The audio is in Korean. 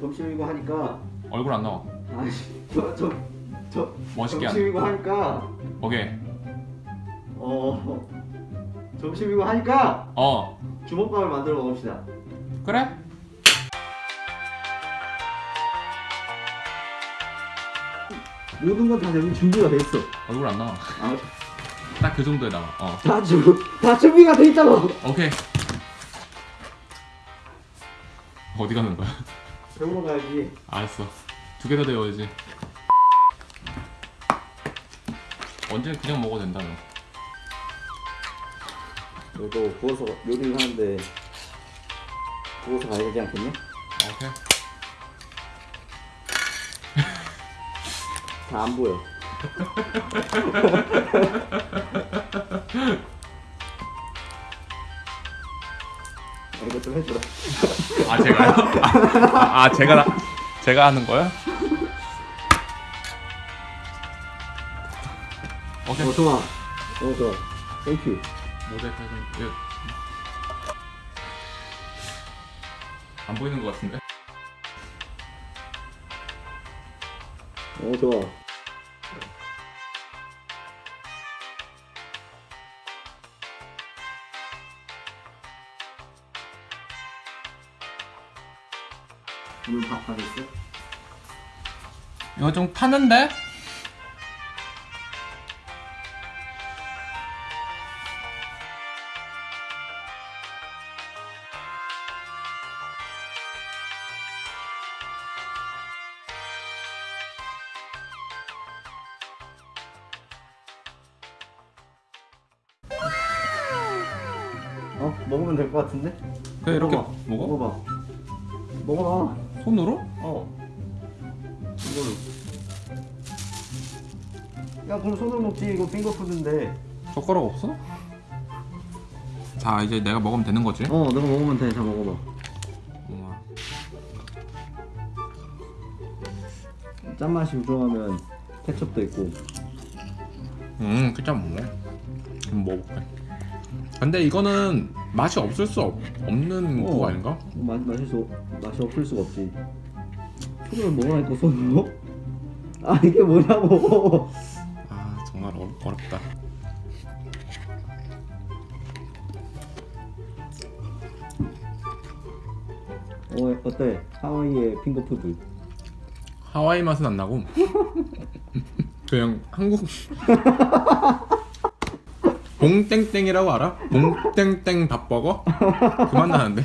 점심이고 하니까 얼굴 안 나와 아니 저저 저 멋있게 안 점심이고 하니까 오케이 어 점심이고 하니까 어 주먹밥을 만들어 먹읍시다. 그래? 모든 건 다 여기 준비가 돼 있어. 얼굴 안 나와 아, 딱 그 정도에 나와 어다 준, 다 준비가 돼 있잖아. 오케이 어디 가는 거야? 배우러 가야지. 알았어 두개더 데워야지 언제 그냥 먹어도 된다며 너도 구워서 요리를 하는데 구워서 가야 되지 않겠냐? 오케이 다 안 보여. 아 제가요? 아, 아 제가 나- 제가 하는 거야? 오케이 어 좋아. 어 좋아. Thank you. 해서 이거- 안 보이는 것 같은데? 어 좋아. 오늘 밥 하겠어? 이거 좀 타는데? 어 먹으면 될 것 같은데? 그래 이렇게 먹어봐. 먹어? 먹어봐. 먹어봐. 손으로? 어. 이걸로. 야 그럼 손으로 먹지 이거 핑거푸드인데. 젓가락 없어? 자 이제 내가 먹으면 되는 거지? 어 너가 먹으면 돼. 자 먹어봐. 우와. 짠맛이 우정하면 케첩도 있고. 음 그짜 먹네 한번 먹어볼게 근데 이거는 맛이 없을 수 없, 없는 어. 그거 아닌가? 맛 맛이 수 맛이 없을 수가 없지. 손으로 먹으라니까 손으로? 아 이게 뭐냐고. 아 정말 어, 어렵다 어 어때? 하와이의 핑거푸드. 하와이 맛은 안 나고 그냥 한국 봉땡땡이라고 알아? 봉땡땡 밥버거? 그만 나는데